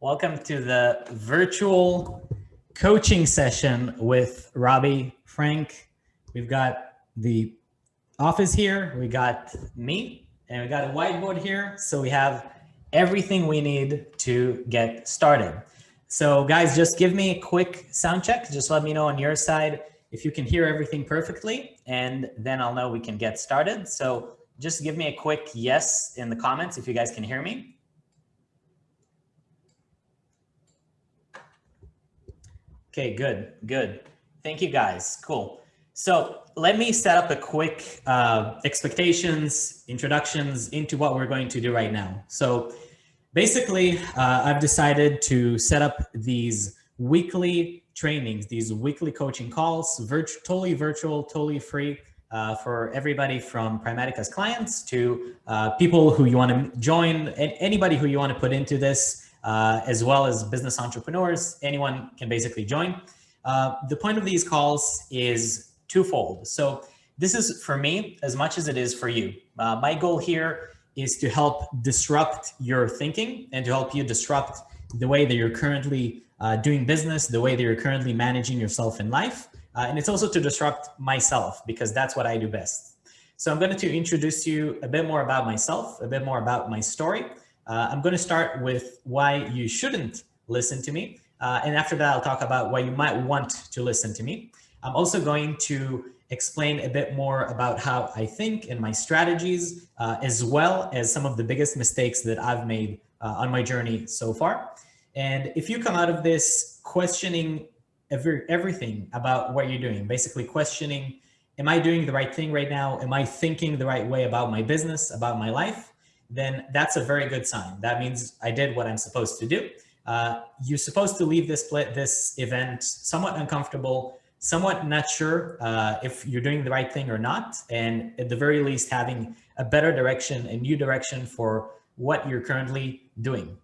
Welcome to the virtual coaching session with Robbie Frank. We've got the office here, we got me, and we got a whiteboard here. So we have everything we need to get started. So guys, just give me a quick sound check. Just let me know on your side if you can hear everything perfectly, and then I'll know we can get started. So just give me a quick yes in the comments if you guys can hear me. Okay, good, good. Thank you guys, cool. So let me set up a quick uh, expectations, introductions into what we're going to do right now. So basically, uh, I've decided to set up these weekly trainings, these weekly coaching calls, virtu totally virtual, totally free, uh, for everybody from Primatica's clients to uh, people who you want to join, and anybody who you want to put into this, uh, as well as business entrepreneurs, anyone can basically join. Uh, the point of these calls is twofold. So this is for me as much as it is for you. Uh, my goal here is to help disrupt your thinking and to help you disrupt the way that you're currently uh, doing business, the way that you're currently managing yourself in life. Uh, and it's also to disrupt myself because that's what I do best. So I'm going to introduce you a bit more about myself, a bit more about my story. Uh, I'm going to start with why you shouldn't listen to me. Uh, and after that, I'll talk about why you might want to listen to me. I'm also going to explain a bit more about how I think and my strategies, uh, as well as some of the biggest mistakes that I've made uh, on my journey so far. And if you come out of this questioning every, everything about what you're doing, basically questioning, am I doing the right thing right now? Am I thinking the right way about my business, about my life? Then that's a very good sign. That means I did what I'm supposed to do. Uh, you're supposed to leave this this event somewhat uncomfortable, somewhat not sure uh, if you're doing the right thing or not, and at the very least having a better direction, a new direction for what you're currently doing.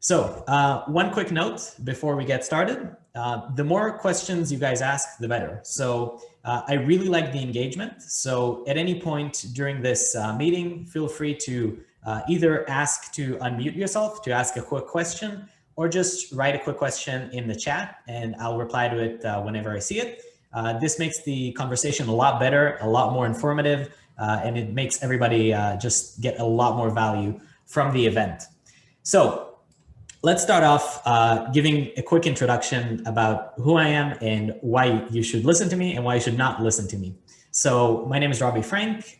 So uh, one quick note before we get started. Uh, the more questions you guys ask, the better. So uh, I really like the engagement. So at any point during this uh, meeting, feel free to uh, either ask to unmute yourself to ask a quick question or just write a quick question in the chat and I'll reply to it uh, whenever I see it. this makes the conversation a lot better, a lot more informative, and it makes everybody just get a lot more value from the event. So Let's start off uh, giving a quick introduction about who I am and why you should listen to me and why you should not listen to me. So my name is Robbie Frank.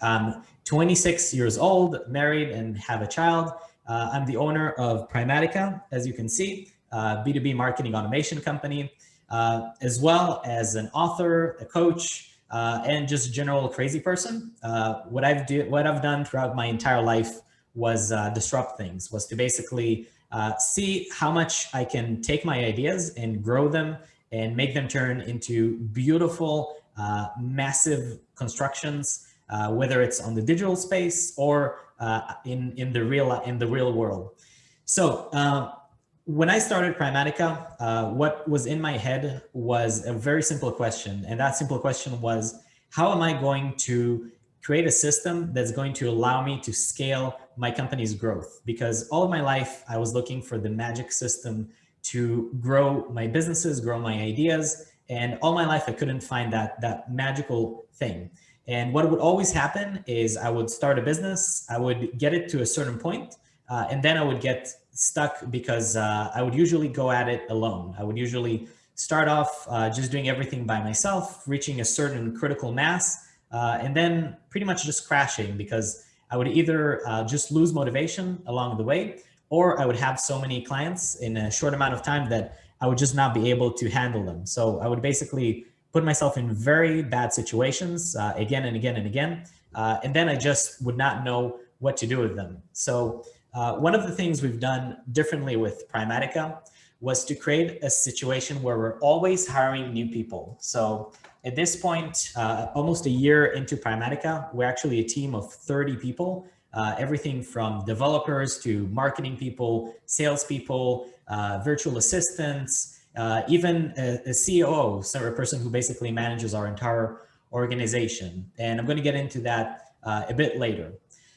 26 years old, married and have a child. Uh, I'm the owner of Primatica, as you can see, uh, B2B marketing automation company, uh, as well as an author, a coach, uh, and just general crazy person. Uh, what I've do, what I've done throughout my entire life was disrupt things, was to basically uh, see how much I can take my ideas and grow them and make them turn into beautiful, uh, massive constructions, uh, whether it's on the digital space or uh, in, in, the real, in the real world. So uh, when I started Primatica, uh, what was in my head was a very simple question. And that simple question was, how am I going to create a system that's going to allow me to scale my company's growth because all of my life I was looking for the magic system to grow my businesses, grow my ideas. And all my life I couldn't find that, that magical thing. And what would always happen is I would start a business, I would get it to a certain point, uh, and then I would get stuck because uh, I would usually go at it alone. I would usually start off uh, just doing everything by myself, reaching a certain critical mass, uh, and then pretty much just crashing because I would either uh, just lose motivation along the way, or I would have so many clients in a short amount of time that I would just not be able to handle them. So I would basically put myself in very bad situations uh, again and again and again. Uh, and then I just would not know what to do with them. So uh, one of the things we've done differently with Primatica was to create a situation where we're always hiring new people. So at this point, uh, almost a year into Primatica, we're actually a team of 30 people, uh, everything from developers to marketing people, salespeople, uh, virtual assistants, uh, even a, a COO, so a person who basically manages our entire organization. And I'm going to get into that uh, a bit later.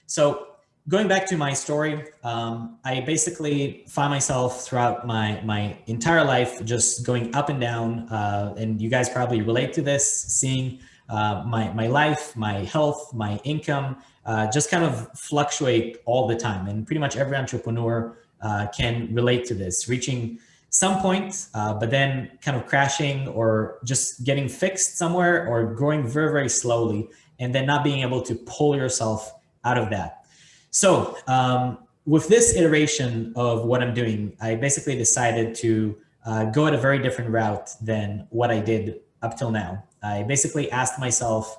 So going back to my story, um, I basically find myself throughout my, my entire life just going up and down. Uh, and you guys probably relate to this, seeing uh, my, my life, my health, my income, uh, just kind of fluctuate all the time. And pretty much every entrepreneur uh, can relate to this, reaching some point, uh, but then kind of crashing or just getting fixed somewhere or growing very, very slowly and then not being able to pull yourself out of that. So um, with this iteration of what I'm doing, I basically decided to uh, go at a very different route than what I did up till now. I basically asked myself,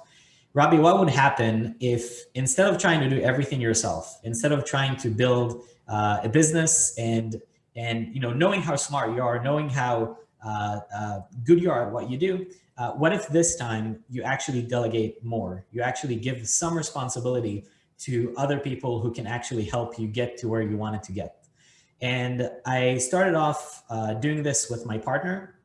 Robbie, what would happen if instead of trying to do everything yourself, instead of trying to build uh, a business and and you know knowing how smart you are, knowing how uh, uh, good you are at what you do, uh, what if this time you actually delegate more? You actually give some responsibility to other people who can actually help you get to where you wanted to get. And I started off uh, doing this with my partner.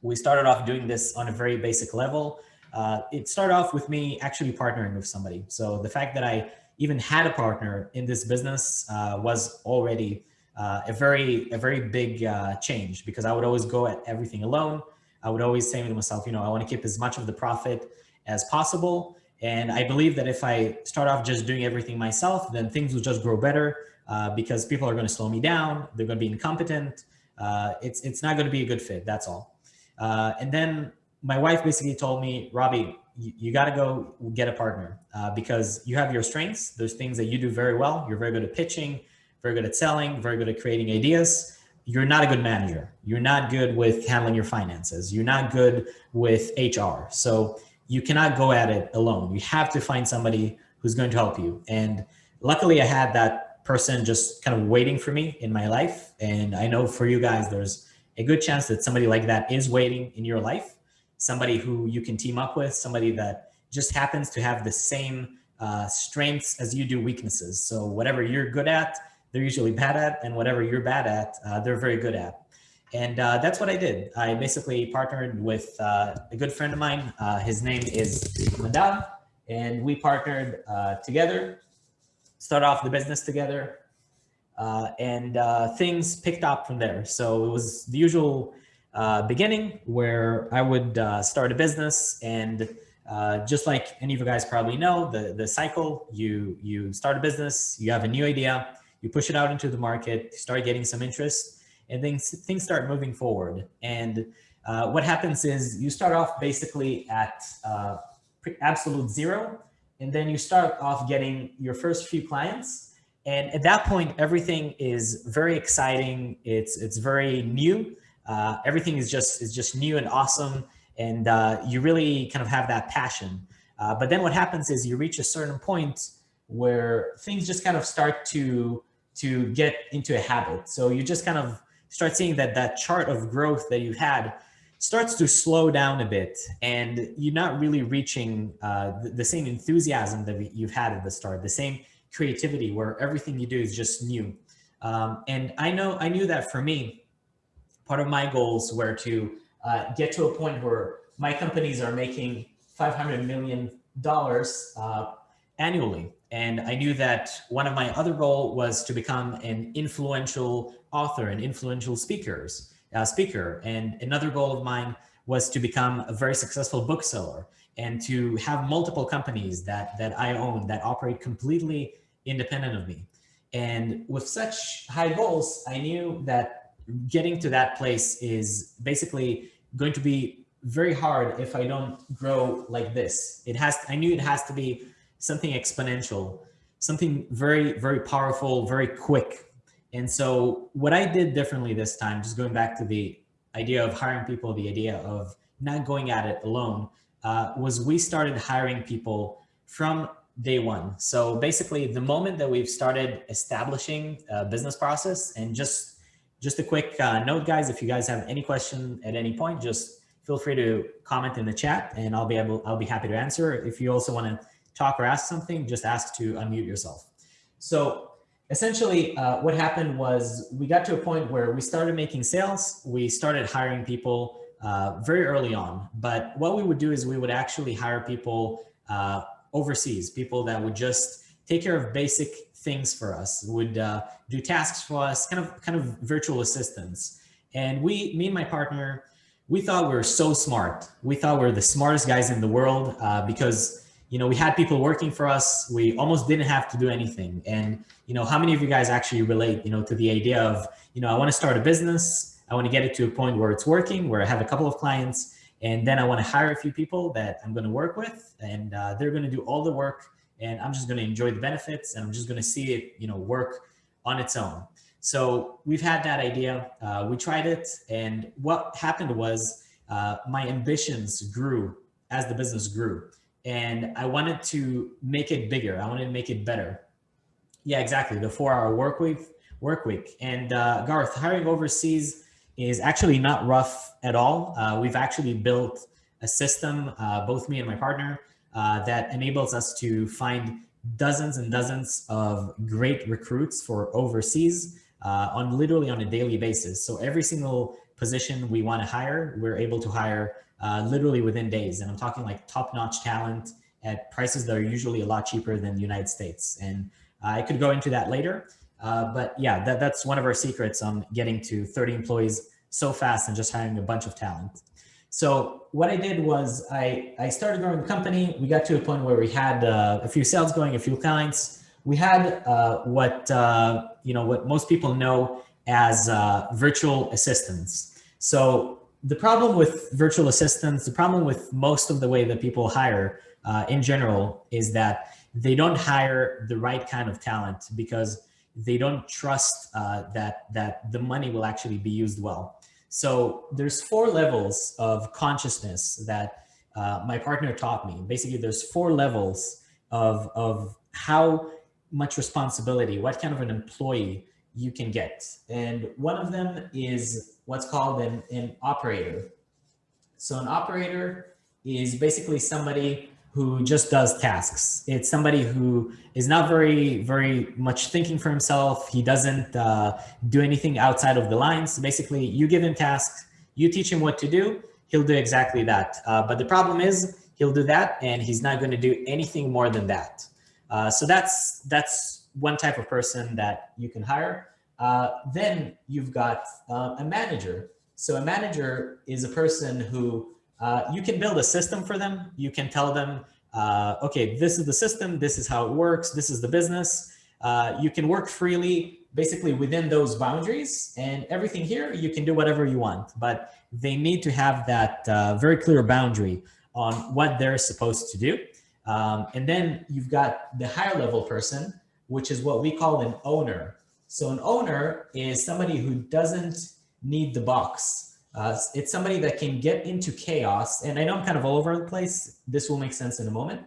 We started off doing this on a very basic level uh, it started off with me actually partnering with somebody. So the fact that I even had a partner in this business uh, was already uh, a very a very big uh, change because I would always go at everything alone. I would always say to myself, you know, I want to keep as much of the profit as possible. And I believe that if I start off just doing everything myself, then things will just grow better uh, because people are going to slow me down. They're going to be incompetent. Uh, it's, it's not going to be a good fit. That's all. and then my wife basically told me, Robbie, you, you got to go get a partner uh, because you have your strengths. There's things that you do very well. You're very good at pitching, very good at selling, very good at creating ideas. You're not a good manager. You're not good with handling your finances. You're not good with HR. So you cannot go at it alone. You have to find somebody who's going to help you. And luckily I had that person just kind of waiting for me in my life. And I know for you guys, there's a good chance that somebody like that is waiting in your life somebody who you can team up with, somebody that just happens to have the same uh, strengths as you do weaknesses. So whatever you're good at, they're usually bad at, and whatever you're bad at, uh, they're very good at. And uh, that's what I did. I basically partnered with uh, a good friend of mine. Uh, his name is Nadav, and we partnered uh, together, start off the business together, and things picked up from there. So it was the usual uh, beginning where I would uh, start a business and uh, just like any of you guys probably know, the, the cycle, you, you start a business, you have a new idea, you push it out into the market, start getting some interest, and then things start moving forward. And uh, what happens is you start off basically at uh, absolute zero, and then you start off getting your first few clients. And at that point, everything is very exciting. It's, it's very new. Uh, everything is just is just new and awesome, and uh, you really kind of have that passion. Uh, but then what happens is you reach a certain point where things just kind of start to to get into a habit. So you just kind of start seeing that that chart of growth that you've had starts to slow down a bit and you're not really reaching uh, the, the, same enthusiasm that you've had at the start, the same creativity where everything you do is just new. Um, and I know, I knew that for me, part of my goals were to uh, get to a point where my companies are making $500 million uh, annually. And I knew that one of my other goal was to become an influential author and influential speakers, uh, speaker. And another goal of mine was to become a very successful bookseller and to have multiple companies that, that I own that operate completely independent of me. And with such high goals, I knew that getting to that place is basically going to be very hard if I don't grow like this. It has, I knew it has to be something exponential, something very, very powerful, very quick. And so what I did differently this time, just going back to the idea of hiring people, the idea of not going at it alone, uh, was we started hiring people from day one. So basically the moment that we've started establishing a business process and just just a quick uh, note, guys, if you guys have any question at any point, just feel free to comment in the chat and I'll be able, I'll be happy to answer. If you also want to talk or ask something, just ask to unmute yourself. So essentially uh, what happened was we got to a point where we started making sales. We started hiring people uh, very early on. But what we would do is we would actually hire people uh, overseas, people that would just take care of basic things for us, would uh, do tasks for us, kind of kind of virtual assistants. And we, me and my partner, we thought we were so smart. We thought we are the smartest guys in the world uh, because you know we had people working for us. We almost didn't have to do anything. And you know, how many of you guys actually relate, you know, to the idea of you know I want to start a business. I want to get it to a point where it's working, where I have a couple of clients, and then I want to hire a few people that I'm going to work with, and uh, they're going to do all the work, and I'm just going to enjoy the benefits, and I'm just going to see it, you know, work on its own. So we've had that idea. Uh, we tried it, and what happened was uh, my ambitions grew as the business grew, and I wanted to make it bigger. I wanted to make it better. Yeah, exactly. The four-hour work week, work week, and uh, Garth hiring overseas is actually not rough at all. Uh, we've actually built a system, uh, both me and my partner, uh, that enables us to find dozens and dozens of great recruits for overseas uh, on literally on a daily basis. So every single position we want to hire, we're able to hire uh, literally within days. And I'm talking like top-notch talent at prices that are usually a lot cheaper than the United States. And I could go into that later. Uh, but yeah, that, that's one of our secrets on getting to 30 employees so fast and just hiring a bunch of talent. So what I did was I, I started growing the company. We got to a point where we had uh, a few sales going, a few clients. We had uh, what, uh, you know, what most people know as uh, virtual assistants. So the problem with virtual assistants, the problem with most of the way that people hire uh, in general is that they don't hire the right kind of talent because they don't trust uh, that, that the money will actually be used well. So there's four levels of consciousness that uh, my partner taught me. Basically, there's four levels of, of how much responsibility, what kind of an employee you can get. And one of them is what's called an, an operator. So an operator is basically somebody who just does tasks. It's somebody who is not very, very much thinking for himself. He doesn't uh, do anything outside of the lines. Basically, you give him tasks, you teach him what to do, he'll do exactly that. Uh, but the problem is he'll do that and he's not going to do anything more than that. Uh, so that's, that's one type of person that you can hire. Uh, then you've got uh, a manager. So a manager is a person who uh, you can build a system for them. You can tell them, uh, okay, this is the system, this is how it works, this is the business. Uh, you can work freely, basically within those boundaries and everything here, you can do whatever you want, but they need to have that uh, very clear boundary on what they're supposed to do. Um, and then you've got the higher level person, which is what we call an owner. So an owner is somebody who doesn't need the box. Uh, it's somebody that can get into chaos. And I know I'm kind of all over the place. This will make sense in a moment.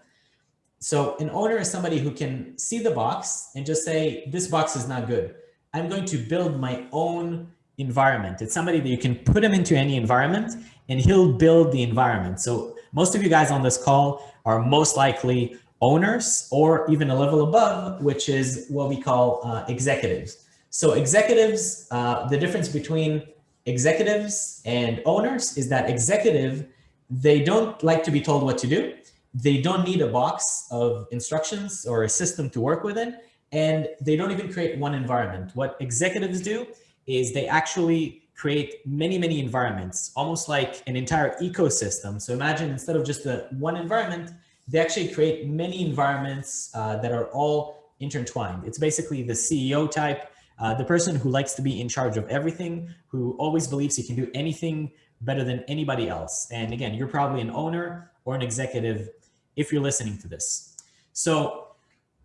So an owner is somebody who can see the box and just say, this box is not good. I'm going to build my own environment. It's somebody that you can put him into any environment and he'll build the environment. So most of you guys on this call are most likely owners or even a level above, which is what we call uh, executives. So executives, uh, the difference between executives and owners is that executive, they don't like to be told what to do. They don't need a box of instructions or a system to work within, and they don't even create one environment. What executives do is they actually create many, many environments, almost like an entire ecosystem. So imagine instead of just a one environment, they actually create many environments uh, that are all intertwined. It's basically the CEO type uh, the person who likes to be in charge of everything, who always believes he can do anything better than anybody else. And again, you're probably an owner or an executive if you're listening to this. So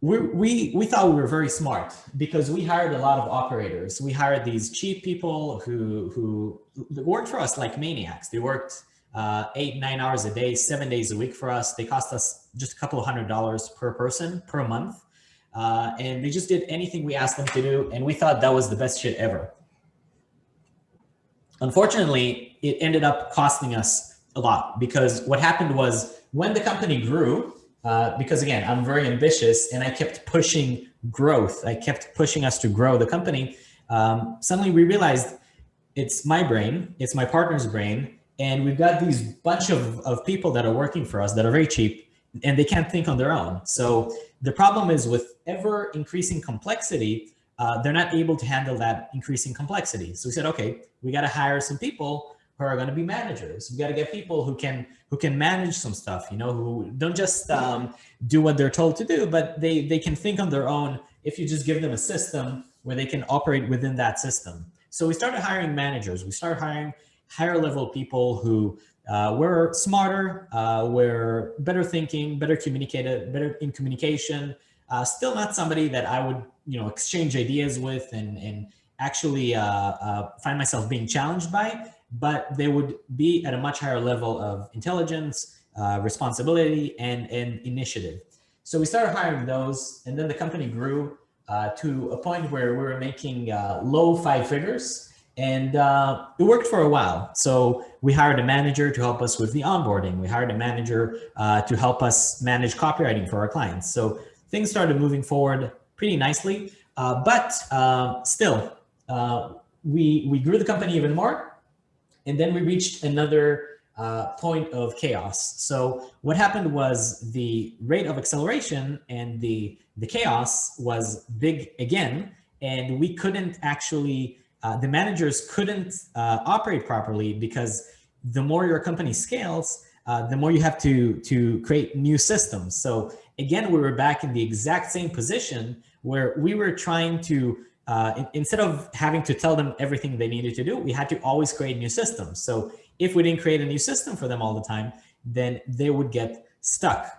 we, we, we thought we were very smart because we hired a lot of operators. We hired these cheap people who, who worked for us like maniacs. They worked uh, eight, nine hours a day, seven days a week for us. They cost us just a couple of hundred dollars per person per month. Uh, and they just did anything we asked them to do. And we thought that was the best shit ever. Unfortunately, it ended up costing us a lot because what happened was when the company grew, uh, because again, I'm very ambitious and I kept pushing growth. I kept pushing us to grow the company. Um, suddenly we realized it's my brain, it's my partner's brain, and we've got these bunch of, of people that are working for us that are very cheap and they can't think on their own. So the problem is with ever increasing complexity, uh, they're not able to handle that increasing complexity. So we said, okay, we got to hire some people who are going to be managers. We got to get people who can who can manage some stuff, you know, who don't just um, do what they're told to do, but they they can think on their own if you just give them a system where they can operate within that system. So we started hiring managers. We started hiring higher level people who uh, were smarter, uh, were better thinking, better communicated, better in communication. Uh, still not somebody that I would, you know, exchange ideas with and, and actually uh, uh, find myself being challenged by, but they would be at a much higher level of intelligence, uh, responsibility, and, and initiative. So we started hiring those, and then the company grew to a point where we were making low five figures and uh, it worked for a while. So we hired a manager to help us with the onboarding. We hired a manager uh, to help us manage copywriting for our clients. So things started moving forward pretty nicely, uh, but uh, still, uh, we, we grew the company even more. And then we reached another uh, point of chaos. So what happened was the rate of acceleration and the, the chaos was big again, and we couldn't actually uh, the managers couldn't uh, operate properly because the more your company scales, uh, the more you have to, to create new systems. So again, we were back in the exact same position where we were trying to, uh, in, instead of having to tell them everything they needed to do, we had to always create new systems. So if we didn't create a new system for them all the time, then they would get stuck.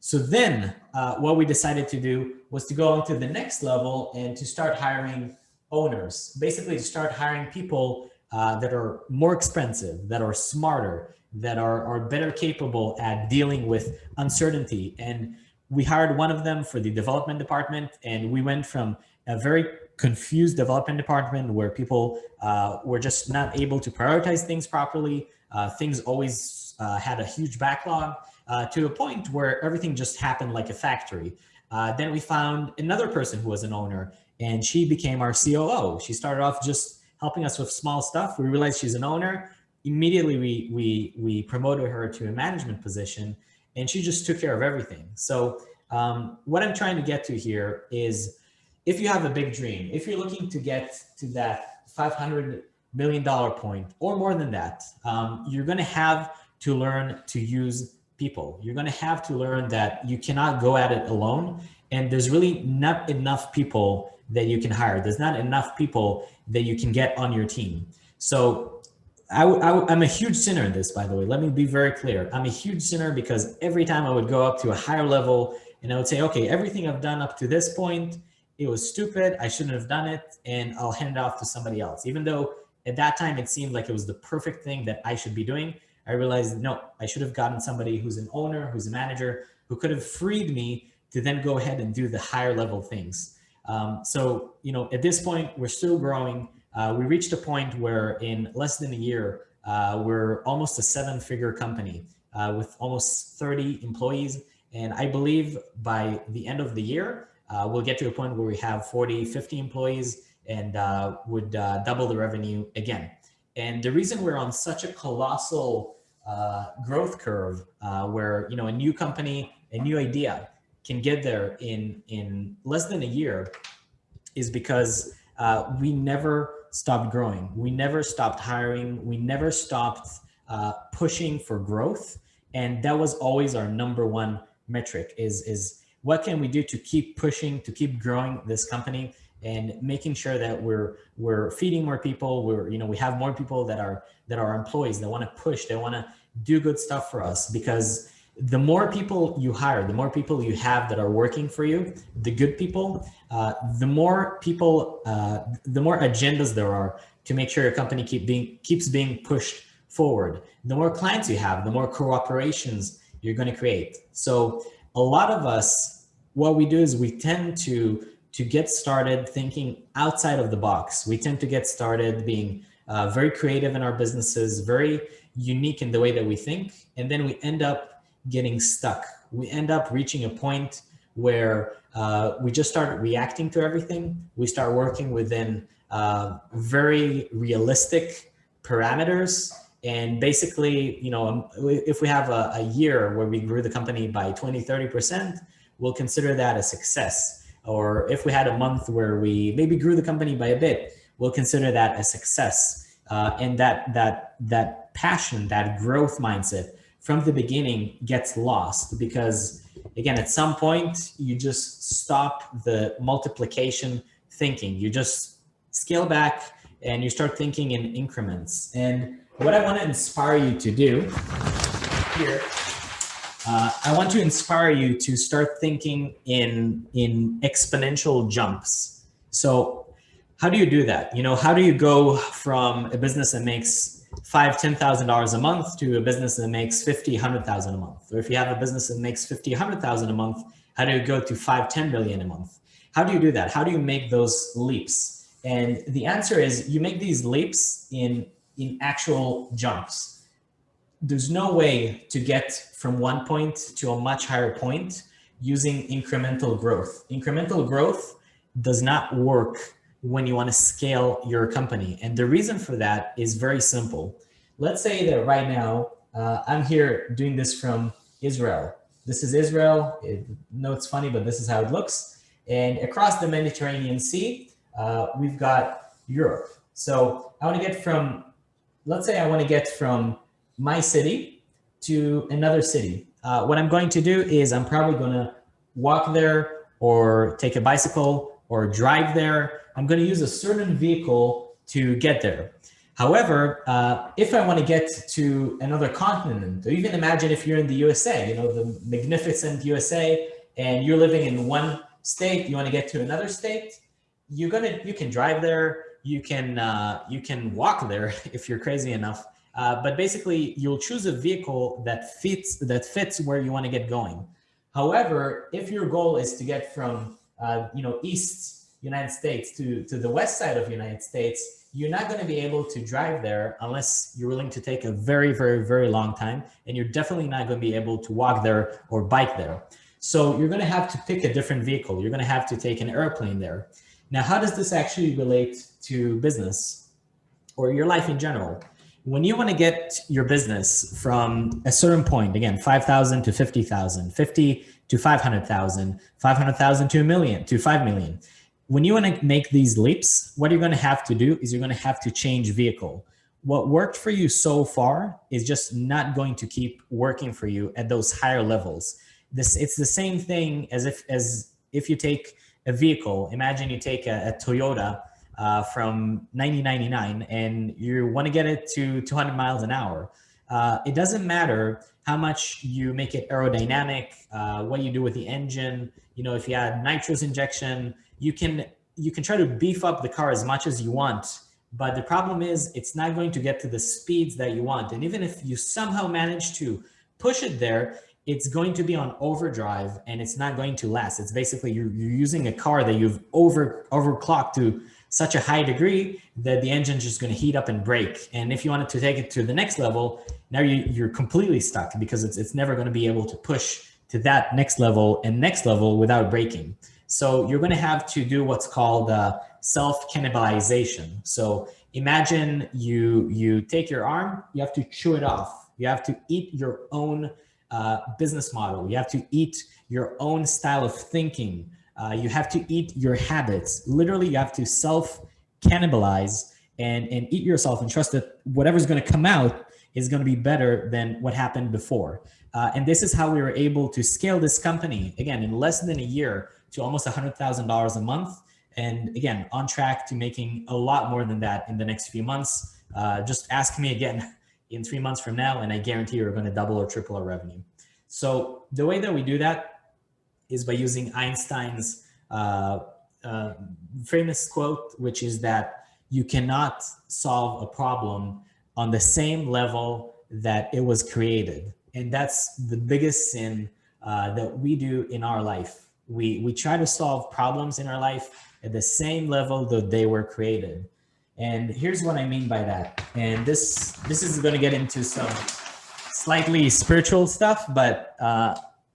So then uh, what we decided to do was to go on to the next level and to start hiring owners, basically to start hiring people uh, that are more expensive, that are smarter, that are, are better capable at dealing with uncertainty. And we hired one of them for the development department and we went from a very confused development department where people uh, were just not able to prioritize things properly. Uh, things always uh, had a huge backlog uh, to a point where everything just happened like a factory. Uh, then we found another person who was an owner and she became our COO. She started off just helping us with small stuff. We realized she's an owner. Immediately, we, we, we promoted her to a management position and she just took care of everything. So um, what I'm trying to get to here is if you have a big dream, if you're looking to get to that 500 million dollar point or more than that, um, you're going to have to learn to use people. You're going to have to learn that you cannot go at it alone. And there's really not enough people that you can hire. There's not enough people that you can get on your team. So I, I, I'm a huge sinner in this, by the way. Let me be very clear. I'm a huge sinner because every time I would go up to a higher level and I would say, okay, everything I've done up to this point, it was stupid. I shouldn't have done it. And I'll hand it off to somebody else. Even though at that time it seemed like it was the perfect thing that I should be doing, I realized, no, I should have gotten somebody who's an owner, who's a manager, who could have freed me to then go ahead and do the higher level things. Um, so, you know, at this point, we're still growing. Uh, we reached a point where in less than a year, uh, we're almost a seven figure company uh, with almost 30 employees. And I believe by the end of the year, uh, we'll get to a point where we have 40, 50 employees and uh, would uh, double the revenue again. And the reason we're on such a colossal growth curve where, you know, a new company, a new idea, can get there in, in less than a year is because uh, we never stopped growing. We never stopped hiring. We never stopped uh, pushing for growth. And that was always our number one metric is, is what can we do to keep pushing, to keep growing this company and making sure that we're we're feeding more people we're you know we have more people that are that are employees that want to push they want to do good stuff for us because the more people you hire, the more people you have that are working for you, the good people, uh, the more people, uh, the more agendas there are to make sure your company keep being keeps being pushed forward. The more clients you have, the more cooperations you're going to create. So a lot of us, what we do is we tend to to get started thinking outside of the box. We tend to get started being uh, very creative in our businesses, very unique in the way that we think, and then we end up getting stuck. We end up reaching a point where uh, we just start reacting to everything. We start working within uh, very realistic parameters And basically, you know, um, if we have a, a year where we grew the company by 20, 30%, we'll consider that a success. Or if we had a month where we maybe grew the company by a bit, we'll consider that a success. Uh, and that, that, that passion, that growth mindset from the beginning gets lost because again, at some point you just stop the multiplication thinking. You just scale back and you start thinking in increments. And what I want to inspire you to do here, uh, I want to inspire you to start thinking in, in exponential jumps. So how do you do that? You know, how do you go from a business that makes five, ten thousand dollars a month to a business that makes fifty, hundred thousand a month? Or if you have a business that makes fifty, hundred thousand a month, how do you go to five, ten billion a month? How do you do that? How do you make those leaps? And the answer is you make these leaps in in actual jumps. There's no way to get from one point to a much higher point using incremental growth. Incremental growth does not work when you want to scale your company. And the reason for that is very simple. Let's say that right now, uh, I'm here doing this from Israel. This is Israel. It, no, it's funny, but this is how it looks. And across the Mediterranean Sea, uh, we've got Europe. So I want to get from let's say I want to get from my city to another city. Uh, what I'm going to do is I'm probably going to walk there or take a bicycle or drive there. I'm going to use a certain vehicle to get there. However, uh, if I want to get to another continent, or even imagine if you're in the USA, you know, the magnificent USA, and you're living in one state, you want to get to another state, you're gonna, you can drive there, you can uh, you can walk there if you're crazy enough. Uh, but basically, you'll choose a vehicle that fits that fits where you want to get going. However, if your goal is to get from uh, you know east United States to to the west side of United States, you're not going to be able to drive there unless you're willing to take a very very very long time, and you're definitely not going to be able to walk there or bike there. So you're going to have to pick a different vehicle. You're going to have to take an airplane there. Now, how does this actually relate to business or your life in general? When you want to get your business from a certain point, again, 5,000 to 50,000, 50 to 500,000, 500,000 to a million, to 5 million. When you want to make these leaps, what you're going to have to do is you're going to have to change vehicle. What worked for you so far is just not going to keep working for you at those higher levels. This, it's the same thing as if, as if you take a vehicle. Imagine you take a, a Toyota uh, from 1999 and you want to get it to 200 miles an hour. Uh, it doesn't matter how much you make it aerodynamic, uh, what you do with the engine. You know, if you add nitrous injection, you can you can try to beef up the car as much as you want. But the problem is it's not going to get to the speeds that you want. And even if you somehow manage to push it there, it's going to be on overdrive and it's not going to last. It's basically you're, you're using a car that you've over overclocked to such a high degree that the engine is just going to heat up and break. And if you wanted to take it to the next level, now you, you're completely stuck because it's, it's never going to be able to push to that next level and next level without breaking. So you're going to have to do what's called uh, self-cannibalization. So imagine you, you take your arm, you have to chew it off. You have to eat your own uh, business model. You have to eat your own style of thinking. Uh, you have to eat your habits. Literally, you have to self cannibalize and, and eat yourself and trust that whatever's going to come out is going to be better than what happened before. Uh, and this is how we were able to scale this company, again, in less than a year to almost $100,000 a month. And again, on track to making a lot more than that in the next few months. Uh, just ask me again in three months from now, and I guarantee you're going to double or triple our revenue. So the way that we do that is by using Einstein's uh, uh, famous quote, which is that you cannot solve a problem on the same level that it was created. And that's the biggest sin uh, that we do in our life. We, we try to solve problems in our life at the same level that they were created. And here's what I mean by that. And this, this is going to get into some slightly spiritual stuff, but uh,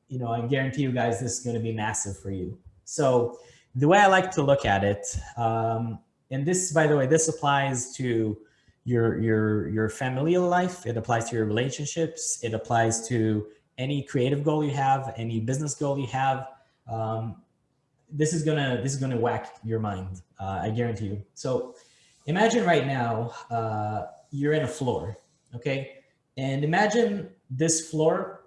you know, I guarantee you guys this is going to be massive for you. So the way I like to look at it, um, and this, by the way, this applies to your, your, your familial life. It applies to your relationships. It applies to any creative goal you have, any business goal you have. Um, this is gonna this is gonna whack your mind. Uh, I guarantee you. So imagine right now uh, you're in a floor, okay, and imagine this floor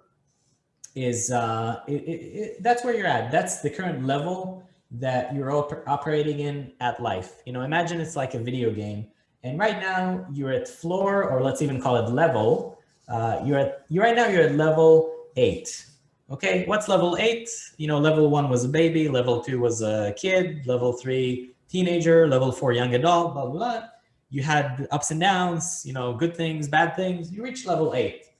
is uh, it, it, it, that's where you're at. That's the current level that you're op operating in at life. You know, imagine it's like a video game, and right now you're at floor, or let's even call it level. Uh, you're at you right now you're at level eight. Okay, what's level eight? You know, level one was a baby, level two was a kid, level three teenager, level four young adult, blah blah. blah. You had ups and downs, you know, good things, bad things. You reach level eight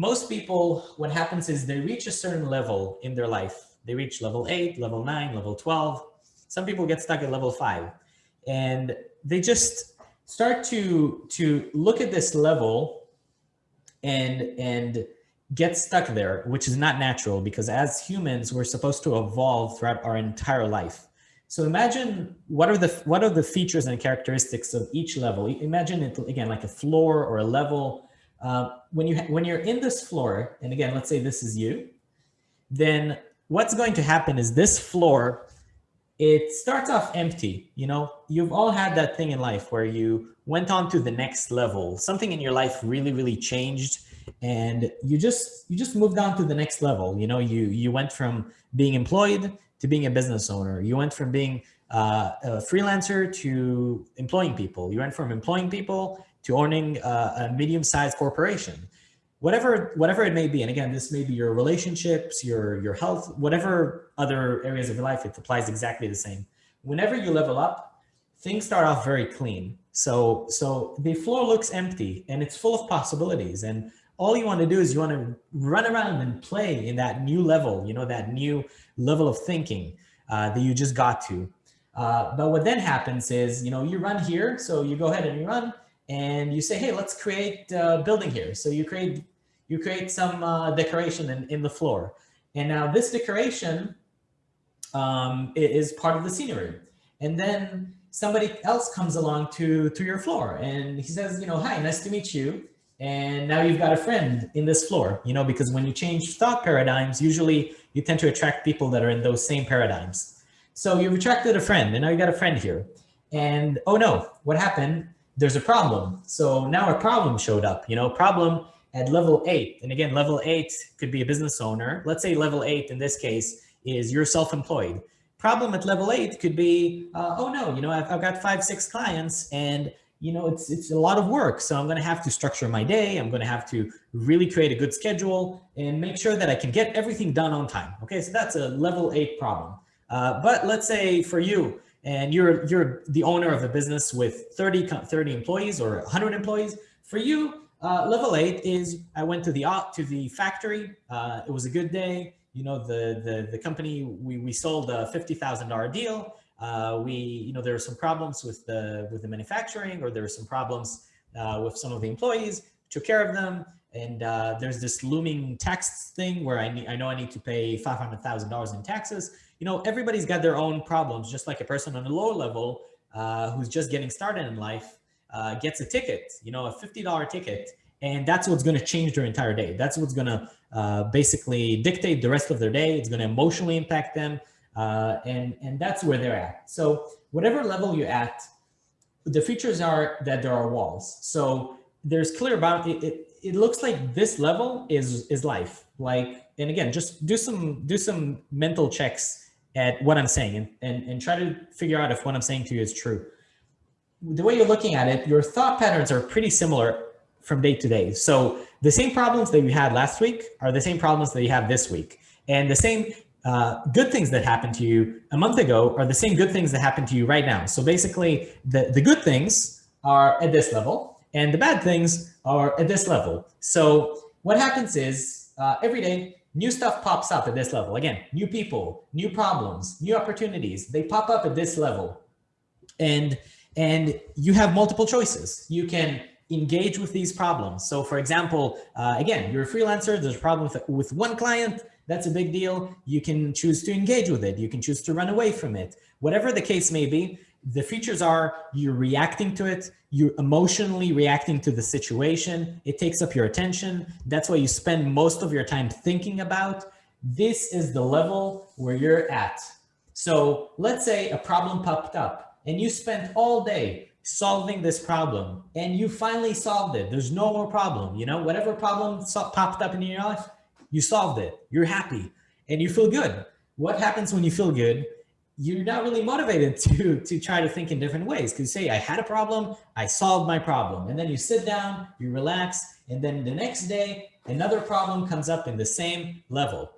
most people, what happens is they reach a certain level in their life. They reach level eight, level nine, level 12. Some people get stuck at level five and they just start to, to look at this level and, and get stuck there, which is not natural because as humans, we're supposed to evolve throughout our entire life. So imagine what are the what are the features and characteristics of each level. Imagine it again like a floor or a level uh, when you when you're in this floor, and again, let's say this is you, then what's going to happen is this floor, it starts off empty. You know, you've all had that thing in life where you went on to the next level. Something in your life really, really changed, and you just you just moved on to the next level. You know, you you went from being employed to being a business owner. You went from being uh, a freelancer to employing people. You went from employing people to owning a, a medium-sized corporation, whatever whatever it may be. And again, this may be your relationships, your your health, whatever other areas of your life. It applies exactly the same. Whenever you level up, things start off very clean. So so the floor looks empty and it's full of possibilities. And all you want to do is you want to run around and play in that new level, you know, that new level of thinking uh, that you just got to. Uh, but what then happens is, you know, you run here. So you go ahead and you run and you say, hey, let's create a building here. So you create you create some uh, decoration in, in the floor. And now this decoration um, is part of the scenery. And then somebody else comes along to, to your floor and he says, you know, hi, nice to meet you. And now you've got a friend in this floor, you know, because when you change thought paradigms, usually you tend to attract people that are in those same paradigms. So you've attracted a friend and now you got a friend here. And oh no, what happened? There's a problem. So now a problem showed up, you know, problem at level eight. And again, level eight could be a business owner. Let's say level eight in this case is you're self-employed. Problem at level eight could be, uh, oh no, you know, I've, I've got five, six clients and you know, it's, it's a lot of work. So I'm going to have to structure my day. I'm going to have to really create a good schedule and make sure that I can get everything done on time. Okay. So that's a level eight problem. Uh, but let's say for you, and you're you're the owner of a business with 30 30 employees or 100 employees. For you uh, level eight is i went to the to the factory. Uh, it was a good day. You know the the the company we we sold a fifty thousand dollar deal. Uh, we you know there were some problems with the with the manufacturing or there were some problems uh, with some of the employees took care of them. And uh, there's this looming tax thing where I, need, I know I need to pay $500,000 in taxes you know, everybody's got their own problems, just like a person on a lower level uh, who's just getting started in life uh, gets a ticket, you know, a $50 ticket, and that's what's going to change their entire day. That's what's going to uh, basically dictate the rest of their day. It's going to emotionally impact them, uh, and, and that's where they're at. So whatever level you're at, the features are that there are walls. So there's clear about it, it, it looks like this level is is life like and again just do some do some mental checks at what I'm saying and, and, and try to figure out if what I'm saying to you is true. The way you're looking at it, your thought patterns are pretty similar from day to day. So the same problems that you had last week are the same problems that you have this week. And the same uh, good things that happened to you a month ago are the same good things that happen to you right now. So basically the, the good things are at this level and the bad things are at this level. So what happens is uh, every day new stuff pops up at this level. Again, new people, new problems, new opportunities, they pop up at this level. And, and you have multiple choices. You can engage with these problems. So for example, uh, again, you're a freelancer, there's a problem with, with one client, that's a big deal. You can choose to engage with it. You can choose to run away from it. Whatever the case may be, The features are you're reacting to it, you're emotionally reacting to the situation, it takes up your attention. That's why you spend most of your time thinking about. This is the level where you're at. So let's say a problem popped up and you spent all day solving this problem and you finally solved it. There's no more problem, you know, whatever problem so popped up in your life, you solved it, you're happy and you feel good. What happens when you feel good? You're not really motivated to, to try to think in different ways. Because say, I had a problem, I solved my problem. And then you sit down, you relax, and then the next day, another problem comes up in the same level.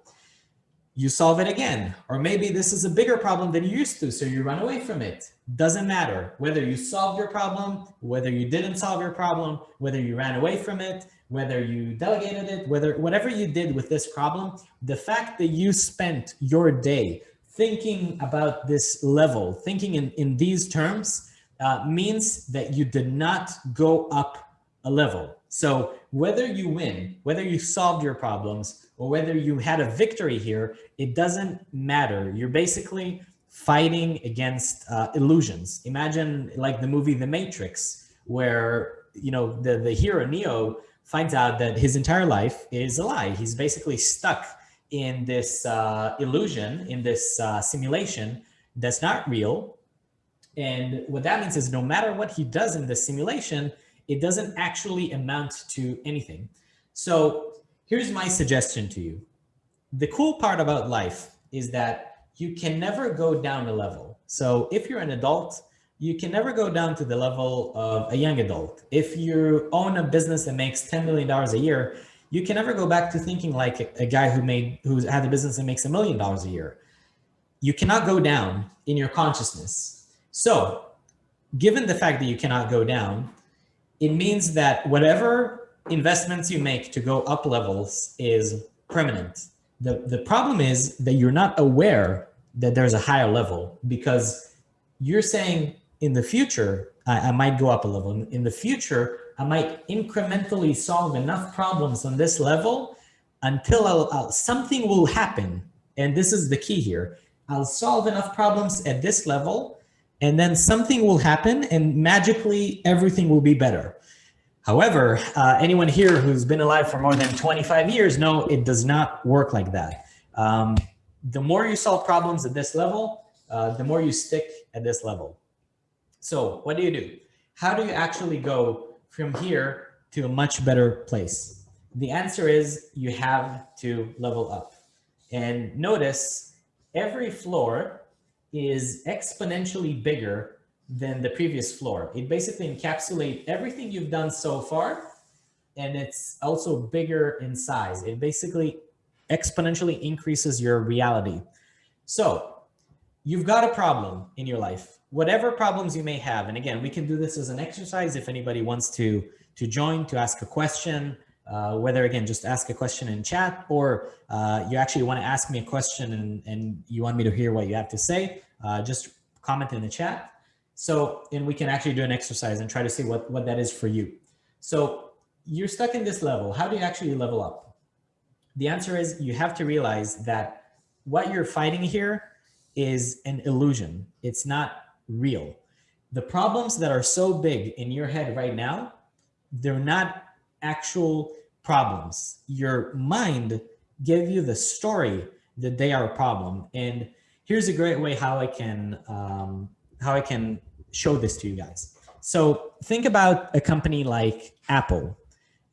You solve it again. Or maybe this is a bigger problem than you used to, so you run away from it. Doesn't matter whether you solved your problem, whether you didn't solve your problem, whether you ran away from it, whether you delegated it, whether whatever you did with this problem, the fact that you spent your day thinking about this level, thinking in, in these terms, uh, means that you did not go up a level. So whether you win, whether you solved your problems, or whether you had a victory here, it doesn't matter. You're basically fighting against uh, illusions. Imagine like the movie The Matrix, where you know the, the hero Neo finds out that his entire life is a lie. He's basically stuck in this uh, illusion, in this uh, simulation that's not real. And what that means is no matter what he does in the simulation, it doesn't actually amount to anything. So here's my suggestion to you. The cool part about life is that you can never go down a level. So if you're an adult, you can never go down to the level of a young adult. If you own a business that makes $10 million a year, you can never go back to thinking like a, guy who made, who's had a business that makes a million dollars a year. You cannot go down in your consciousness. So given the fact that you cannot go down, it means that whatever investments you make to go up levels is permanent. The, the problem is that you're not aware that there's a higher level because you're saying in the future, I, I might go up a level. In the future, I might incrementally solve enough problems on this level until I'll, I'll, something will happen. And this is the key here. I'll solve enough problems at this level and then something will happen and magically everything will be better. However, uh, anyone here who's been alive for more than 25 years know it does not work like that. Um, the more you solve problems at this level, uh, the more you stick at this level. So what do you do? How do you actually go from here to a much better place? The answer is you have to level up. And notice every floor is exponentially bigger than the previous floor. It basically encapsulates everything you've done so far, and it's also bigger in size. It basically exponentially increases your reality. So you've got a problem in your life whatever problems you may have. And again, we can do this as an exercise if anybody wants to, to join, to ask a question, uh, whether again, just ask a question in chat or uh, you actually want to ask me a question and, and you want me to hear what you have to say, uh, just comment in the chat. So, and we can actually do an exercise and try to see what, what that is for you. So you're stuck in this level. How do you actually level up? The answer is you have to realize that what you're fighting here is an illusion. It's not real. The problems that are so big in your head right now, they're not actual problems. Your mind gave you the story that they are a problem. And here's a great way how I can um, how I can show this to you guys. So think about a company like Apple.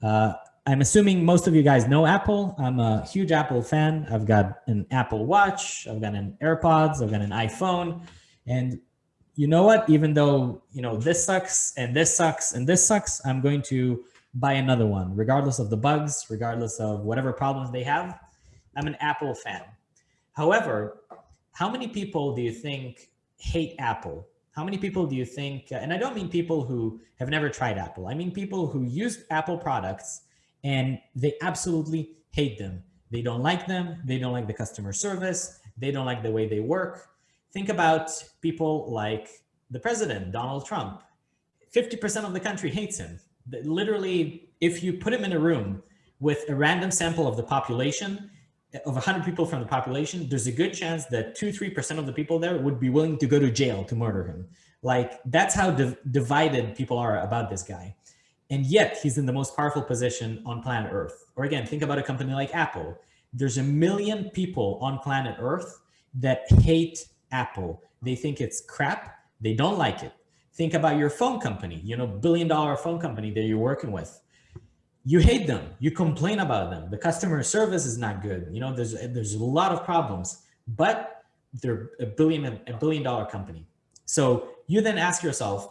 Uh, I'm assuming most of you guys know Apple. I'm a huge Apple fan. I've got an Apple Watch, I've got an AirPods, I've got an iPhone. And you know what, even though, you know, this sucks and this sucks and this sucks, I'm going to buy another one, regardless of the bugs, regardless of whatever problems they have. I'm an Apple fan. However, how many people do you think hate Apple? How many people do you think, uh, and I don't mean people who have never tried Apple. I mean people who use Apple products and they absolutely hate them. They don't like them. They don't like the customer service. They don't like the way they work. Think about people like the president, Donald Trump. 50% of the country hates him. Literally, if you put him in a room with a random sample of the population, of 100 people from the population, there's a good chance that 2 3% of the people there would be willing to go to jail to murder him. Like that's how div divided people are about this guy. And yet he's in the most powerful position on planet Earth. Or again, think about a company like Apple. There's a million people on planet Earth that hate Apple. They think it's crap. They don't like it. Think about your phone company, you know, billion dollar phone company that you're working with. You hate them. You complain about them. The customer service is not good. You know, there's there's a lot of problems, but they're a billion a billion dollar company. So you then ask yourself,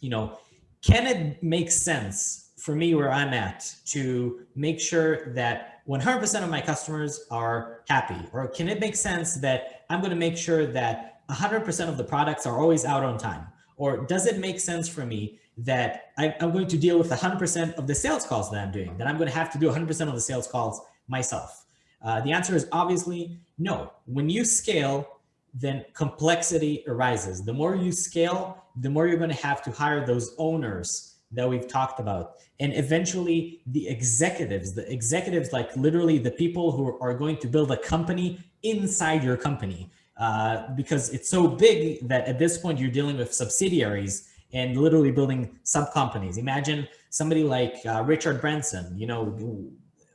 you know, can it make sense for me where I'm at to make sure that 100% of my customers are happy? Or can it make sense that I'm going to make sure that 100% of the products are always out on time? Or does it make sense for me that I, am going to deal with 100% of the sales calls that I'm doing, that I'm going to have to do 100% of the sales calls myself? Uh, the answer is obviously no. When you scale, then complexity arises. The more you scale, the more you're going to have to hire those owners that we've talked about. And eventually the executives, the executives, like literally the people who are going to build a company inside your company. Uh, because it's so big that at this point you're dealing with subsidiaries and literally building sub companies. Imagine somebody like uh, Richard Branson, you know,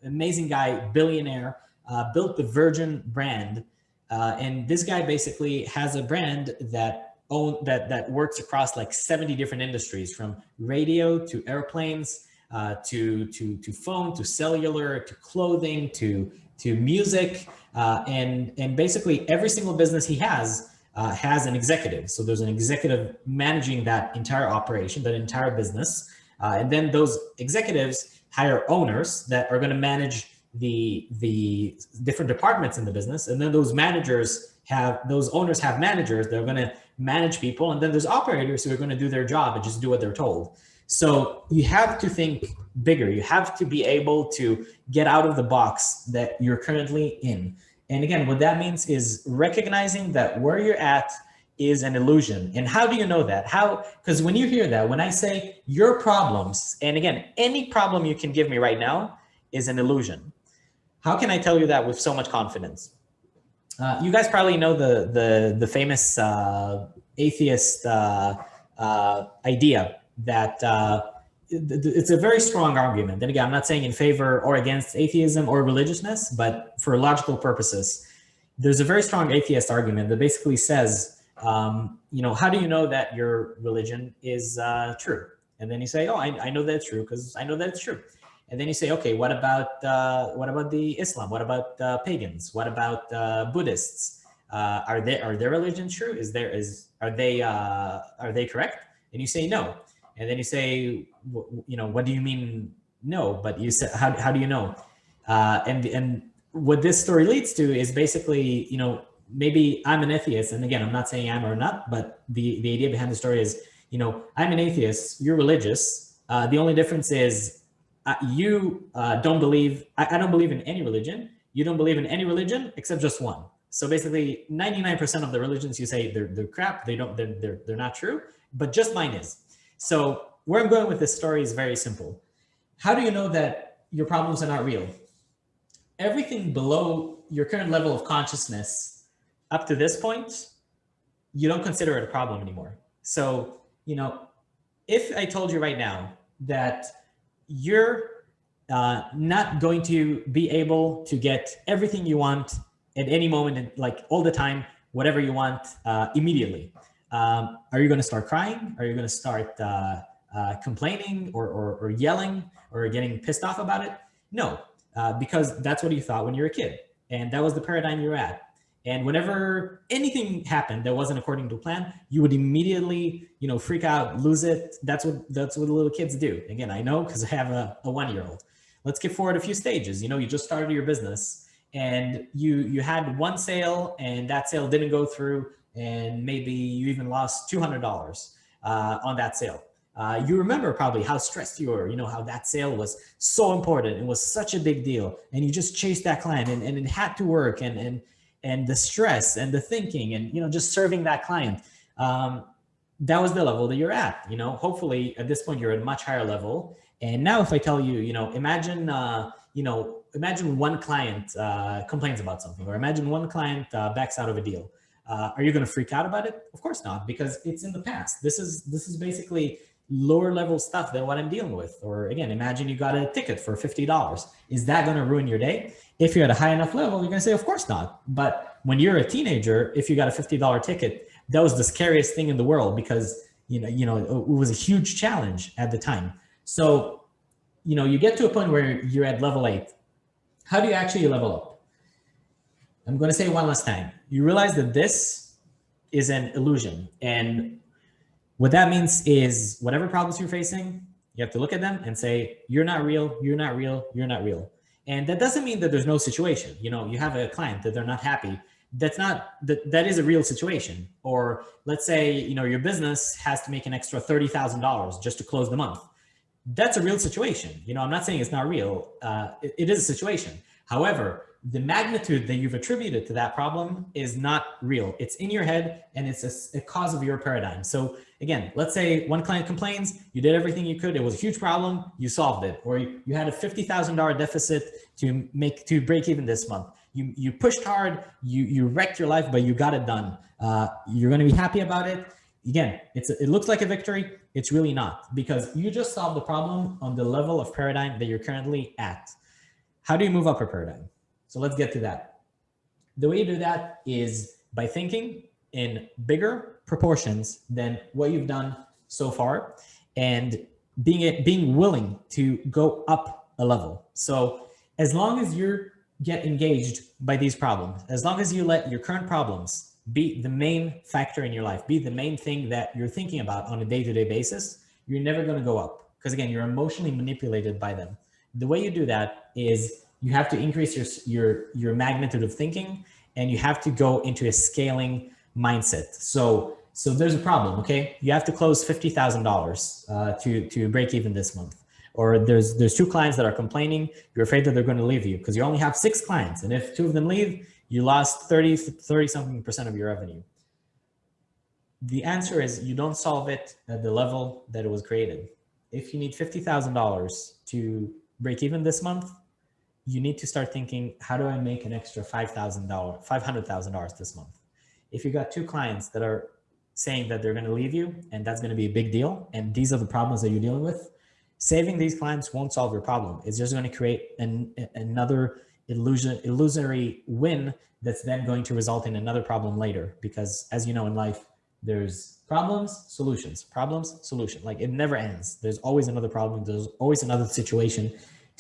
amazing guy, billionaire, uh, built the Virgin brand uh, and this guy basically has a brand that own that that works across like 70 different industries from radio to airplanes uh, to to to phone to cellular to clothing to to music uh, and and basically every single business he has uh, has an executive. So there's an executive managing that entire operation, that entire business. Uh, and then those executives hire owners that are going to manage the the different departments in the business and then those managers have those owners have managers they're going to manage people and then there's operators who are going to do their job and just do what they're told. So you have to think bigger. You have to be able to get out of the box that you're currently in. And again what that means is recognizing that where you're at is an illusion. And how do you know that? How because when you hear that when i say your problems and again any problem you can give me right now is an illusion. How can I tell you that with so much confidence? Uh, you guys probably know the the the famous uh, atheist uh, uh idea that uh, it's a very strong argument. And again, I'm not saying in favor or against atheism or religiousness, but for logical purposes, there's a very strong atheist argument that basically says, um, you know, how do you know that your religion is true? And then you say, oh, I, I know that it's true because I know that it's true. And then you say, okay, what about uh, what about the Islam? What about uh, pagans? What about uh, Buddhists? Uh, are they are their religion true? Is there is are they uh, are they correct? And you say no. And then you say, you know, what do you mean no? But you said, how how do you know? Uh, and and what this story leads to is basically, you know, maybe I'm an atheist, and again, I'm not saying I'm or not, but the the idea behind the story is, you know, I'm an atheist. You're religious. the only difference is uh, you uh, don't believe, I, I, don't believe in any religion. You don't believe in any religion except just one. So basically 99% of the religions you say they're, they're crap, they don't, they're, they're, they're not true, but just mine is. So where I'm going with this story is very simple. How do you know that your problems are not real? Everything below your current level of consciousness up to this point, you don't consider it a problem anymore. So, you know, if I told you right now that you're uh, not going to be able to get everything you want at any moment, and like all the time, whatever you want uh, immediately. Um, are you going to start crying? Are you going to start uh, uh, complaining or, or, or, yelling or getting pissed off about it? No, uh, because that's what you thought when you were a kid. And that was the paradigm you were at. And whenever anything happened that wasn't according to plan, you would immediately, you know, freak out, lose it. That's what that's what little kids do. Again, I know because I have a, a one-year-old. Let's get forward a few stages. You know, you just started your business and you you had one sale and that sale didn't go through and maybe you even lost $200 uh, on that sale. Uh, you remember probably how stressed you were, you know, how that sale was so important It was such a big deal. And you just chased that client and, and it had to work and, and and the stress and the thinking and, you know, just serving that client. Um, that was the level that you're at, you know, hopefully at this point you're at a much higher level. And now if I tell you, you know, imagine, uh, you know, imagine one client uh, complains about something or imagine one client uh, backs out of a deal. Uh, are you going to freak out about it? Of course not, because it's in the past. This is this is basically lower level stuff than what I'm dealing with. Or again, imagine you got a ticket for $50. Is that going to ruin your day? If you're at a high enough level, you're to say, of course not. But when you're a teenager, if you got a $50 ticket, that was the scariest thing in the world because, you know, you know, it was a huge challenge at the time. So, you know, you get to a point where you're at level eight. How do you actually level up? I'm going to say one last time. You realize that this is an illusion and what that means is whatever problems you're facing, you have to look at them and say, you're not real, you're not real, you're not real. And that doesn't mean that there's no situation. You know, you have a client that they're not happy. That's not, that, that is a real situation. Or let's say, you know, your business has to make an extra $30,000 just to close the month. That's a real situation. You know, I'm not saying it's not real. Uh, it, it is a situation. However, the magnitude that you've attributed to that problem is not real. It's in your head and it's a, a, cause of your paradigm. So again, let's say one client complains, you did everything you could. It was a huge problem. You solved it. Or you, you had a $50,000 deficit to make to break even this month. You, you pushed hard, you, you wrecked your life, but you got it done. Uh, you're going to be happy about it. Again, it's it looks like a victory. It's really not because you just solved the problem on the level of paradigm that you're currently at. How do you move up a paradigm? So let's get to that. The way you do that is by thinking in bigger proportions than what you've done so far and being being willing to go up a level. So as long as you get engaged by these problems, as long as you let your current problems be the main factor in your life, be the main thing that you're thinking about on a day-to-day -day basis, you're never going to go up because again, you're emotionally manipulated by them. The way you do that is you have to increase your, your, your magnitude of thinking and you have to go into a scaling mindset. So, so there's a problem, okay? You have to close $50,000 uh, to, to break even this month. Or there's, there's two clients that are complaining. You're afraid that they're going to leave you because you only have six clients. And if two of them leave, you lost 30, 30 something percent of your revenue. The answer is you don't solve it at the level that it was created. If you need $50,000 to break even this month, you need to start thinking, how do I make an extra $5,000, $500,000 this month? If you got two clients that are saying that they're going to leave you and that's going to be a big deal, and these are the problems that you're dealing with, saving these clients won't solve your problem. It's just going to create an, another illusion, illusory win that's then going to result in another problem later. Because as you know in life, there's problems, solutions, problems, solution. Like it never ends. There's always another problem. There's always another situation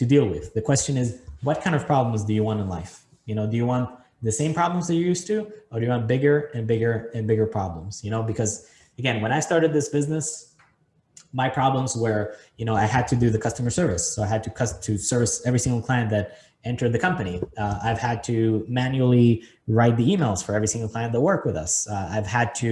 to deal with. The question is, what kind of problems do you want in life? You know, do you want the same problems that you're used to, or do you want bigger and bigger and bigger problems? You know, because again, when I started this business, my problems were, you know, I had to do the customer service. So I had to to service every single client that entered the company. Uh, I've had to manually write the emails for every single client that work with us. Uh, I've had to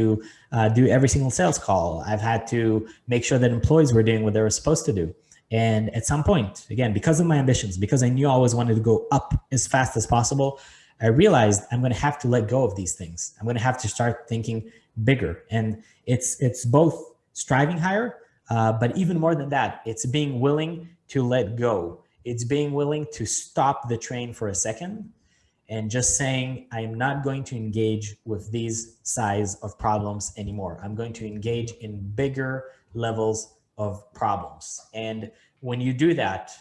uh, do every single sales call. I've had to make sure that employees were doing what they were supposed to do. And at some point, again, because of my ambitions, because I knew I always wanted to go up as fast as possible, I realized I'm going to have to let go of these things. I'm going to have to start thinking bigger. And it's, it's both striving higher, uh, but even more than that, it's being willing to let go. It's being willing to stop the train for a second and just saying, I'm not going to engage with these size of problems anymore. I'm going to engage in bigger levels of problems. And when you do that,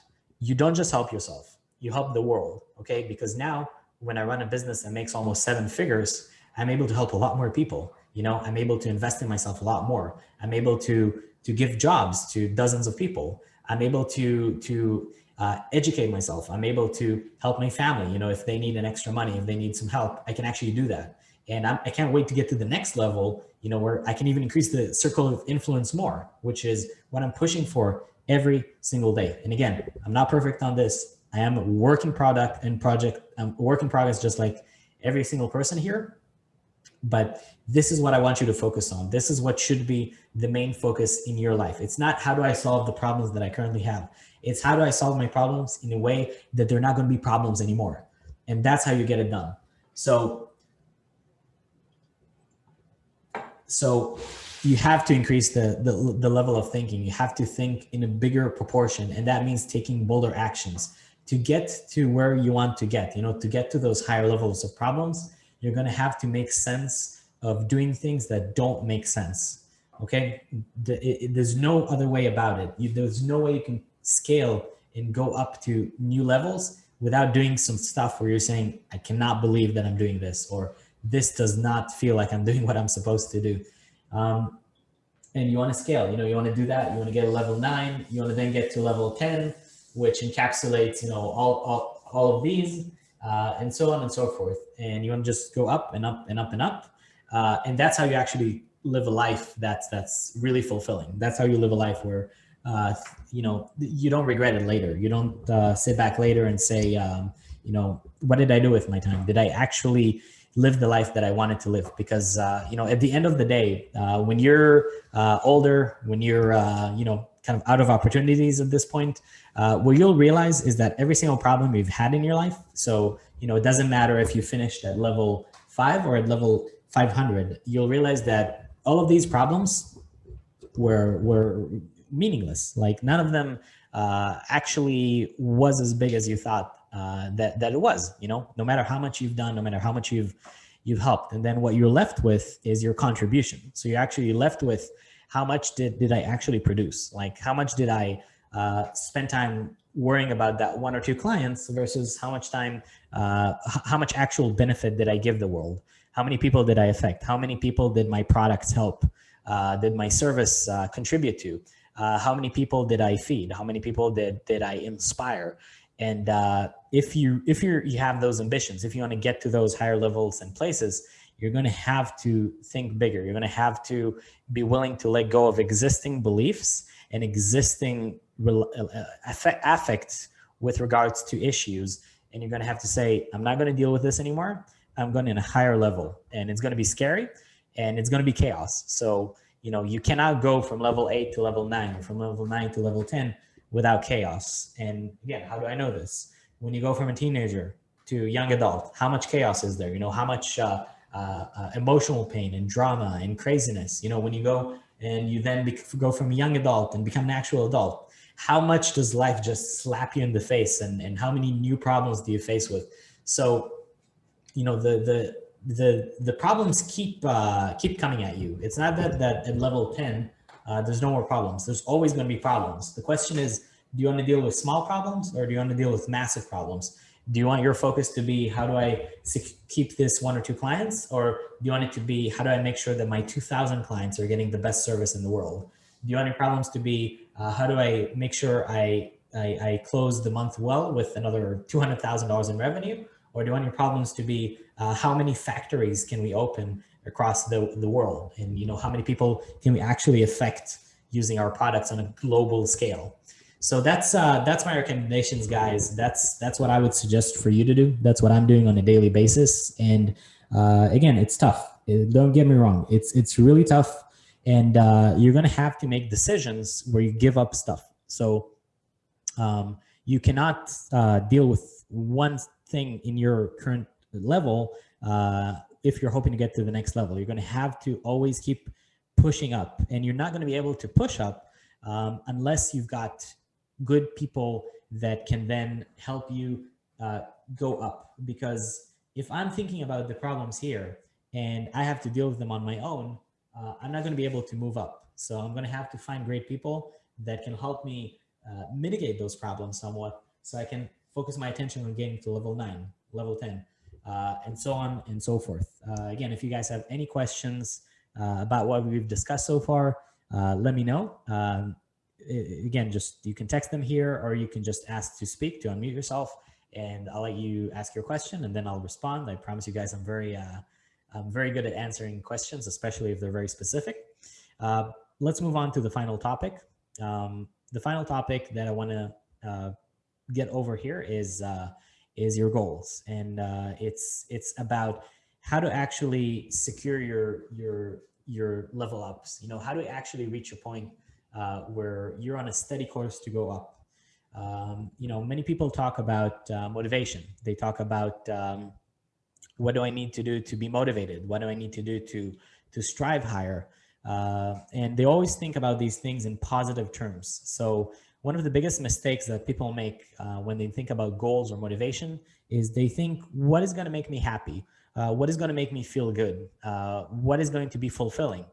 you don't just help yourself, you help the world, okay? Because now when I run a business that makes almost seven figures, I'm able to help a lot more people. You know, I'm able to invest in myself a lot more. I'm able to, to give jobs to dozens of people. I'm able to, to uh, educate myself. I'm able to help my family. You know, if they need an extra money, if they need some help, I can actually do that. And I'm, I can not wait to get to the next level, you know, where I can even increase the circle of influence more, which is what I'm pushing for every single day. And again, I'm not perfect on this. I am a working product and project, I'm a work in progress just like every single person here. But this is what I want you to focus on. This is what should be the main focus in your life. It's not how do I solve the problems that I currently have. It's how do I solve my problems in a way that they're not going to be problems anymore. And that's how you get it done. So so you have to increase the, the, the level of thinking. You have to think in a bigger proportion, and that means taking bolder actions to get to where you want to get. You know, to get to those higher levels of problems, you're going to have to make sense of doing things that don't make sense. Okay, the, it, there's no other way about it. You, there's no way you can scale and go up to new levels without doing some stuff where you're saying, I cannot believe that I'm doing this, or this does not feel like I'm doing what I'm supposed to do. Um, and you want to scale, you know, you want to do that. You want to get a level nine, you want to then get to level 10, which encapsulates, you know, all, all, all of these uh, and so on and so forth. And you want to just go up and up and up and up. Uh, and that's how you actually live a life that's, that's really fulfilling. That's how you live a life where, uh, you know, you don't regret it later. You don't uh, sit back later and say, um, you know, what did I do with my time? Did I actually live the life that I wanted to live? Because, uh, you know, at the end of the day, uh, when you're uh, older, when you're, uh, you know, kind of out of opportunities at this point, uh, what you'll realize is that every single problem you've had in your life, so, you know, it doesn't matter if you finished at level five or at level 500, you'll realize that all of these problems were, were meaningless. Like none of them uh, actually was as big as you thought uh, that, that it was, you know, no matter how much you've done, no matter how much you've, you've helped. And then what you're left with is your contribution. So you're actually left with how much did, did I actually produce? Like how much did I uh, spend time worrying about that one or two clients versus how much time, uh, how much actual benefit did I give the world? How many people did I affect? How many people did my products help? Uh, did my service uh, contribute to? Uh, how many people did I feed? How many people did, did I inspire? And uh, if you if you you have those ambitions, if you want to get to those higher levels and places, you're going to have to think bigger. You're going to have to be willing to let go of existing beliefs and existing uh, affects with regards to issues. And you're going to have to say, I'm not going to deal with this anymore. I'm going in a higher level and it's going to be scary and it's going to be chaos. So, you know, you cannot go from level eight to level nine or from level nine to level 10 without chaos. And again, how do I know this? When you go from a teenager to young adult, how much chaos is there? You know, how much uh, uh, uh, emotional pain and drama and craziness. You know, when you go and you then go from a young adult and become an actual adult, how much does life just slap you in the face and, and how many new problems do you face with? So, you know, the, the, the, the problems keep, uh, keep coming at you. It's not that, that at level 10, uh, there's no more problems. There's always going to be problems. The question is, do you want to deal with small problems or do you want to deal with massive problems? do you want your focus to be how do I keep this one or two clients or do you want it to be how do I make sure that my 2000 clients are getting the best service in the world? Do you want your problems to be uh, how do I make sure I, I, I close the month well with another $200,000 in revenue? Or do you want your problems to be uh, how many factories can we open across the, the world? And you know how many people can we actually affect using our products on a global scale? So that's uh, that's my recommendations, guys. That's that's what I would suggest for you to do. That's what I'm doing on a daily basis. And uh, again, it's tough. Uh, don't get me wrong. It's it's really tough, and uh, you're gonna have to make decisions where you give up stuff. So um, you cannot uh, deal with one thing in your current level uh, if you're hoping to get to the next level. You're gonna have to always keep pushing up, and you're not gonna be able to push up um, unless you've got good people that can then help you uh, go up. Because if I'm thinking about the problems here and I have to deal with them on my own, uh, I'm not going to be able to move up. So I'm going to have to find great people that can help me uh, mitigate those problems somewhat so I can focus my attention on getting to level nine, level 10, uh, and so on and so forth. Uh, again, if you guys have any questions uh, about what we've discussed so far, let me know. Um, again, just you can text them here or you can just ask to speak to unmute yourself and I'll let you ask your question and then I'll respond. I promise you guys I'm very, uh, I'm very good at answering questions, especially if they're very specific. Uh, let's move on to the final topic. Um, the final topic that I want to uh, get over here is uh, is your goals, and uh, it's it's about how to actually secure your your your level ups. You know, how to actually reach a point uh, where you're on a steady course to go up. Um, you know, many people talk about uh, motivation. They talk about um, what do I need to do to be motivated? What do I need to do to to strive higher? Uh, and they always think about these things in positive terms. So one of the biggest mistakes that people make uh, when they think about goals or motivation is they think, what is going to make me happy? Uh, what is going to make me feel good? Uh, what is going to be fulfilling?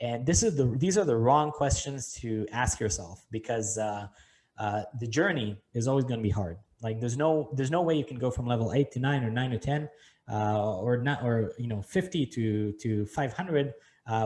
And this is the these are the wrong questions to ask yourself because uh, uh, the journey is always going to be hard. Like there's no there's no way you can go from level eight to nine or nine to ten uh, or not or you know 50 to to 500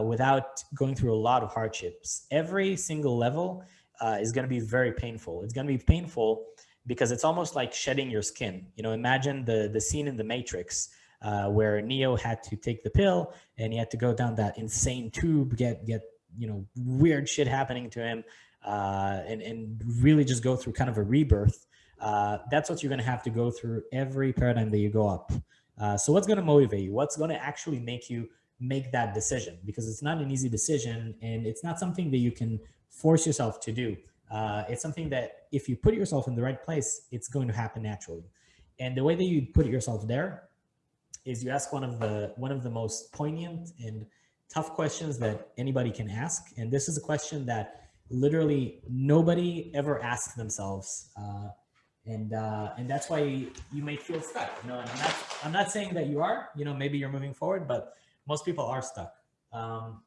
without going through a lot of hardships. Every single level uh, is going to be very painful. It's going to be painful because it's almost like shedding your skin. You know, imagine the the scene in The Matrix uh, where Neo had to take the pill and he had to go down that insane tube, get get you know weird shit happening to him, uh, and and really just go through kind of a rebirth. Uh, that's what you're going to have to go through every paradigm that you go up. Uh, so what's going to motivate you? What's going to actually make you make that decision? Because it's not an easy decision, and it's not something that you can force yourself to do. Uh, it's something that if you put yourself in the right place, it's going to happen naturally. And the way that you put yourself there is you ask one of the one of the most poignant and tough questions that anybody can ask. And this is a question that literally nobody ever asks themselves. Uh, and uh, and that's why you may feel stuck. You know, and I'm not I'm not saying that you are. You know, maybe you're moving forward, but most people are stuck. Um,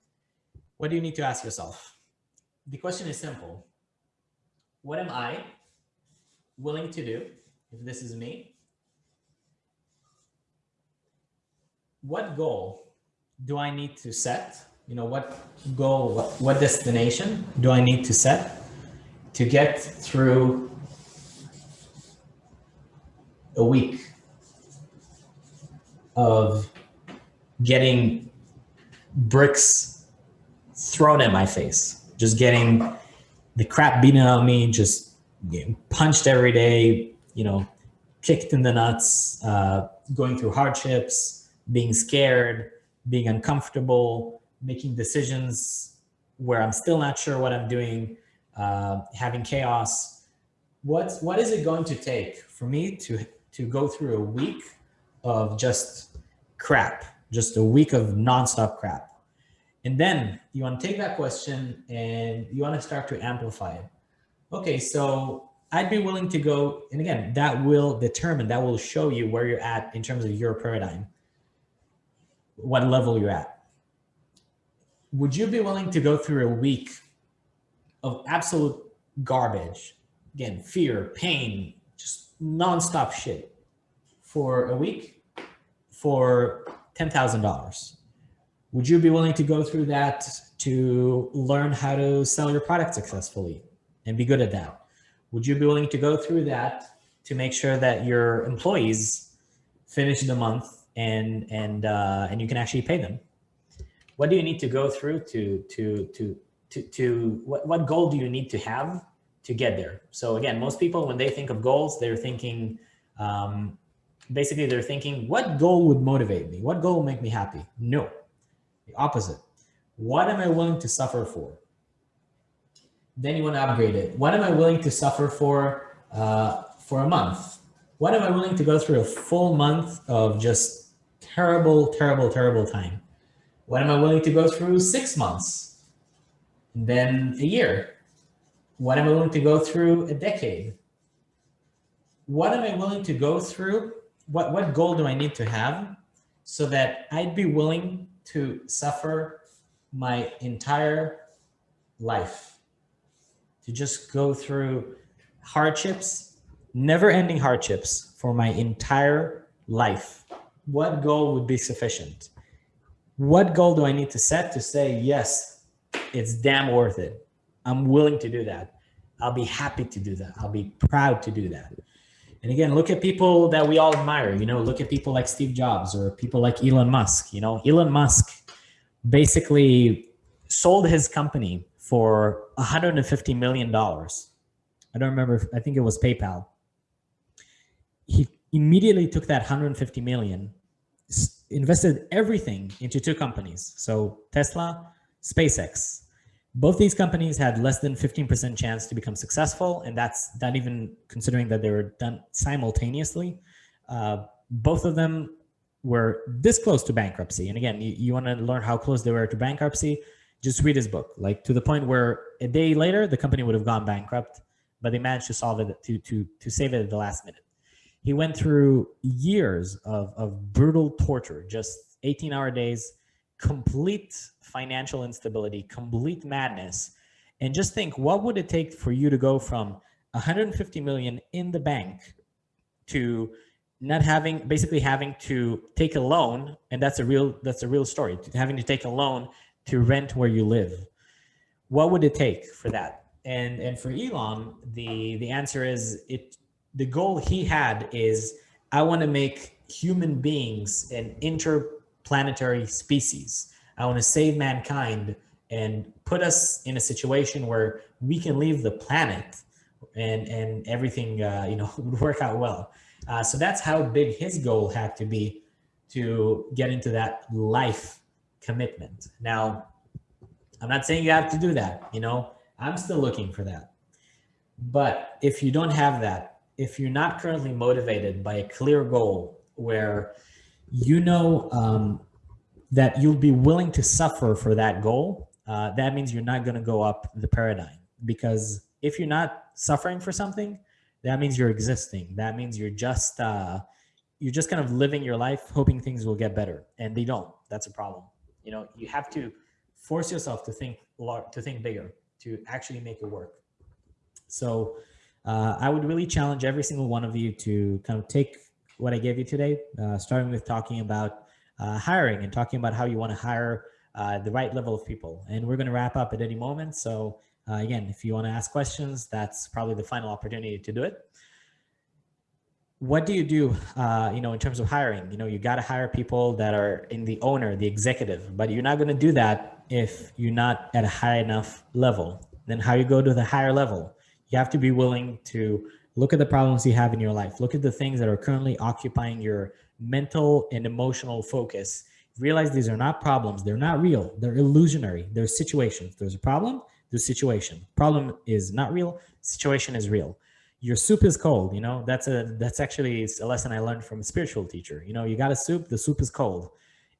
what do you need to ask yourself? The question is simple. What am I willing to do if this is me? What goal do I need to set? You know, what goal, what, what destination do I need to set to get through a week of getting bricks thrown at my face? Just getting the crap beaten on me, just getting punched every day, you know, kicked in the nuts, uh, going through hardships, being scared, being uncomfortable, making decisions where I'm still not sure what I'm doing, uh, having chaos. What's, what is it going to take for me to, to go through a week of just crap, just a week of nonstop crap? And then you want to take that question and you want to start to amplify it. Okay, so I'd be willing to go, and again, that will determine, that will show you where you're at in terms of your paradigm, what level you're at. Would you be willing to go through a week of absolute garbage? Again, fear, pain, just nonstop shit for a week for $10,000? Would you be willing to go through that to learn how to sell your product successfully and be good at that? Would you be willing to go through that to make sure that your employees finish the month and and uh, and you can actually pay them? What do you need to go through to to to to to what what goal do you need to have to get there? So again, most people when they think of goals, they're thinking um, basically they're thinking, what goal would motivate me? What goal will make me happy? No, the opposite. What am I willing to suffer for? Then you want to upgrade it. What am I willing to suffer for uh, for a month? What am I willing to go through a full month of just terrible, terrible, terrible time? What am I willing to go through six months? And then a year? What am I willing to go through a decade? What am I willing to go through? What, what goal do I need to have so that I'd be willing to suffer my entire life, to just go through hardships, never ending hardships for my entire life. What goal would be sufficient? What goal do I need to set to say, yes, it's damn worth it. I'm willing to do that. I'll be happy to do that. I'll be proud to do that. And again, look at people that we all admire, you know, look at people like Steve Jobs or people like Elon Musk, you know, Elon Musk basically sold his company for 150 million dollars. I don't remember, I think it was PayPal. He immediately took that 150 million, invested everything into two companies. So Tesla, SpaceX, both these companies had less than 15% chance to become successful. And that's not even considering that they were done simultaneously. Uh, both of them were this close to bankruptcy. And again, you, you want to learn how close they were to bankruptcy, just read his book, like to the point where a day later, the company would have gone bankrupt. but they managed to solve it to to to save it at the last minute. He went through years of of brutal torture, just 18 hour days, complete financial instability, complete madness. And just think, what would it take for you to go from 150 million in the bank to not having basically having to take a loan and that's a real that's a real story having to take a loan to rent where you live what would it take for that and and for elon the the answer is it the goal he had is i want to make human beings an interplanetary species i want to save mankind and put us in a situation where we can leave the planet and and everything uh, you know would work out well uh, so that's how big his goal had to be to get into that life commitment. Now, I'm not saying you have to do that, you know, I'm still looking for that. But if you don't have that, if you're not currently motivated by a clear goal where you know um, that you'll be willing to suffer for that goal, uh, that means you're not going to go up the paradigm. Because if you're not suffering for something, that means you're existing. That means you're just uh, you're just kind of living your life, hoping things will get better, and they don't. That's a problem. You know, you have to force yourself to think to think bigger, to actually make it work. So uh, I would really challenge every single one of you to kind of take what I gave you today, uh, starting with talking about uh, hiring and talking about how you want to hire uh, the right level of people. And we're going to wrap up at any moment. So uh, again, if you want to ask questions, that's probably the final opportunity to do it. What do you do, uh, you know, in terms of hiring? You know, you got to hire people that are in the owner, the executive, but you're not going to do that if you're not at a high enough level. Then how you go to the higher level? You have to be willing to look at the problems you have in your life. Look at the things that are currently occupying your mental and emotional focus. Realize these are not problems. They're not real. They're illusionary. They're situations. There's a problem the situation. Problem is not real, situation is real. Your soup is cold, you know, that's a that's actually a lesson I learned from a spiritual teacher. You know, you got a soup, the soup is cold.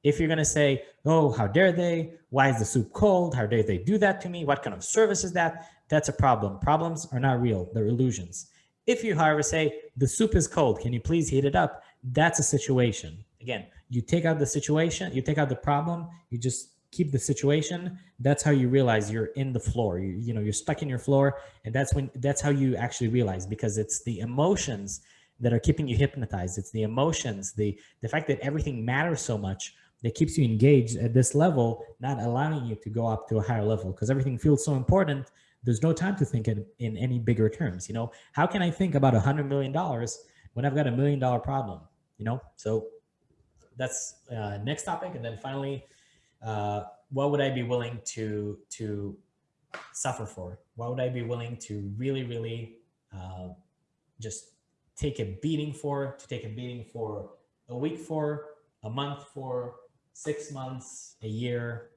If you're gonna say, oh, how dare they? Why is the soup cold? How dare they do that to me? What kind of service is that? That's a problem. Problems are not real, they're illusions. If you, however, say, the soup is cold, can you please heat it up? That's a situation. Again, you take out the situation, you take out the problem, you just keep the situation that's how you realize you're in the floor you, you know you're stuck in your floor and that's when that's how you actually realize because it's the emotions that are keeping you hypnotized it's the emotions the the fact that everything matters so much that keeps you engaged at this level not allowing you to go up to a higher level because everything feels so important there's no time to think in, in any bigger terms you know how can i think about a hundred million dollars when i've got a million dollar problem you know so that's uh, next topic and then finally uh, what would I be willing to to suffer for? What would I be willing to really, really uh, just take a beating for? To take a beating for a week for, a month for, six months, a year,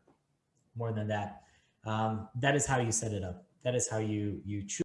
more than that. Um, that is how you set it up. That is how you you choose.